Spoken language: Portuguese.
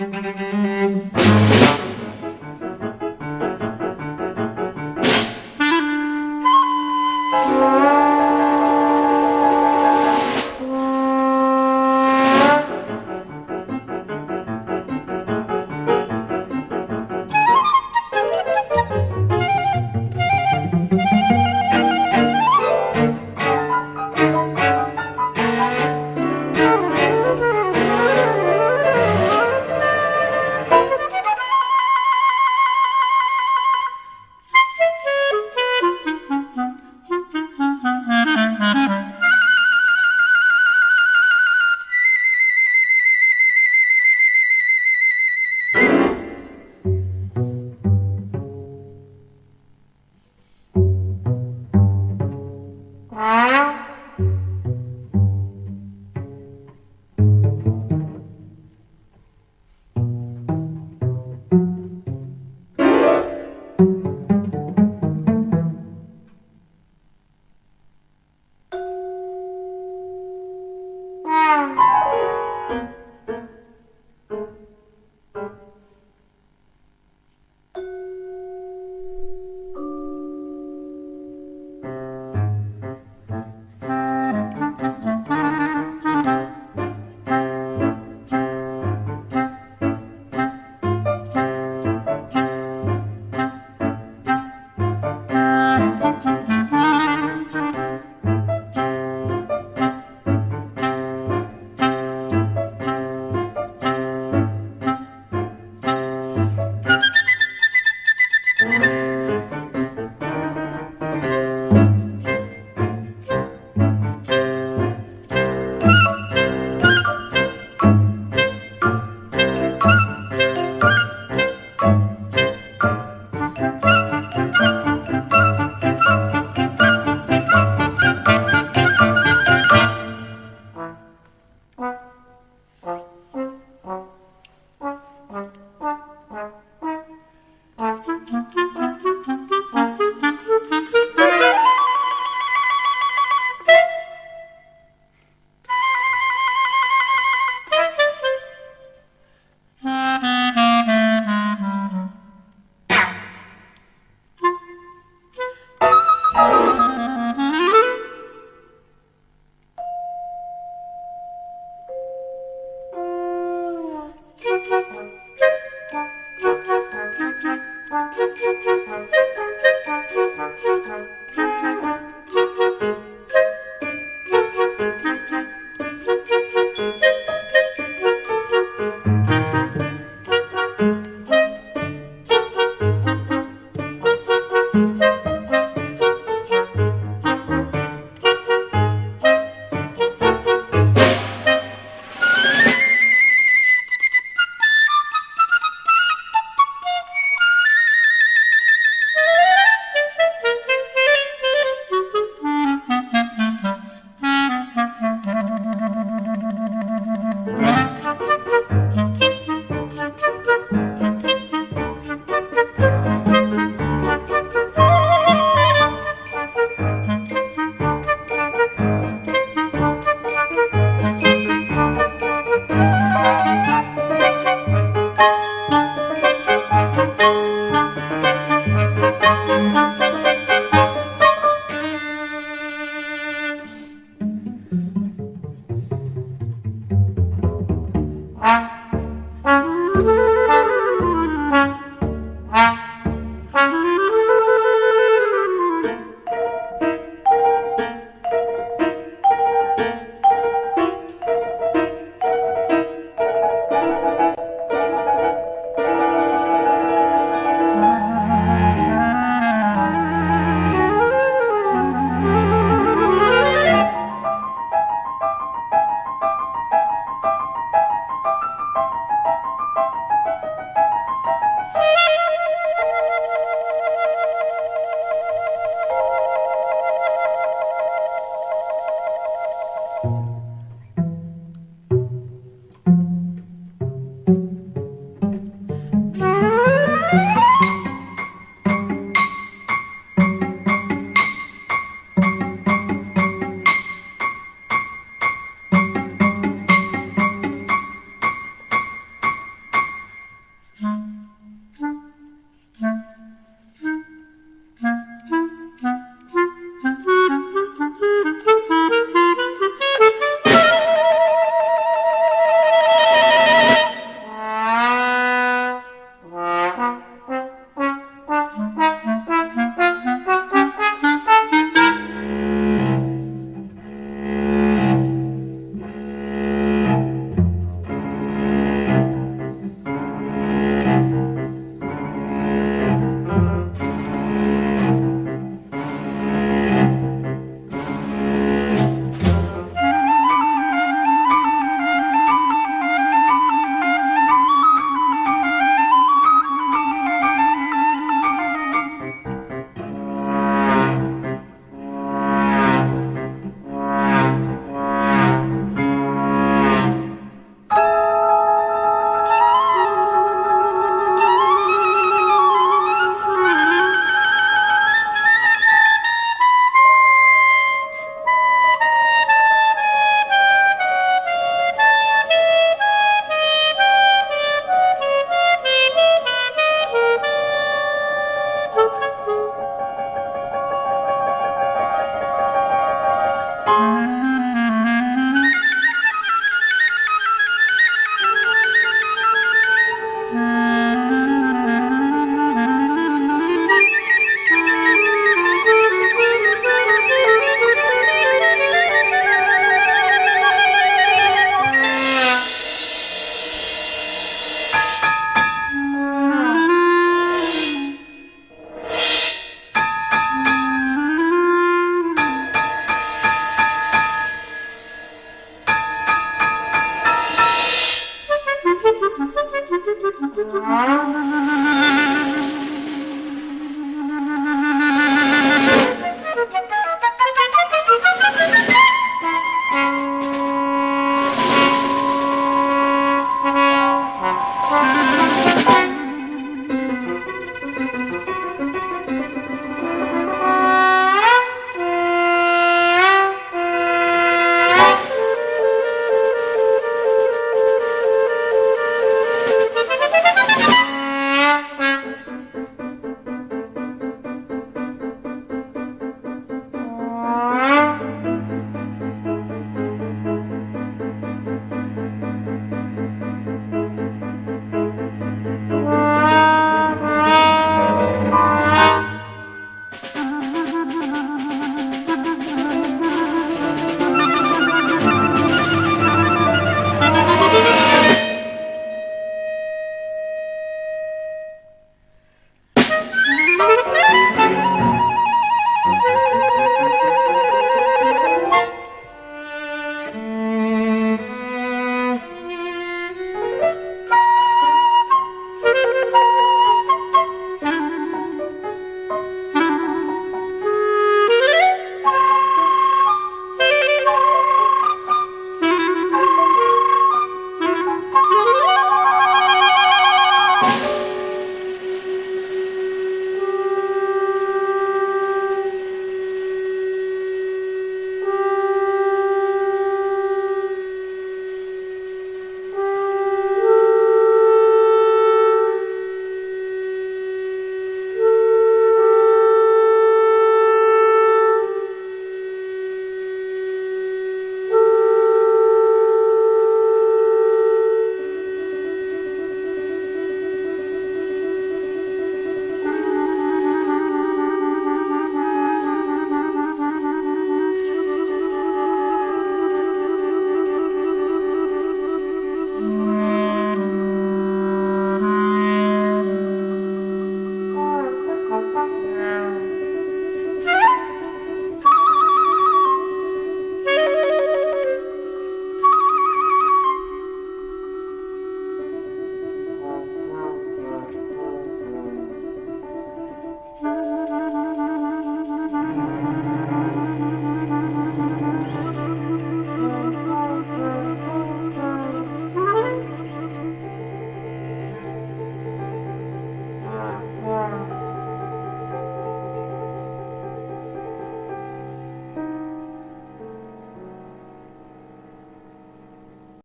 Música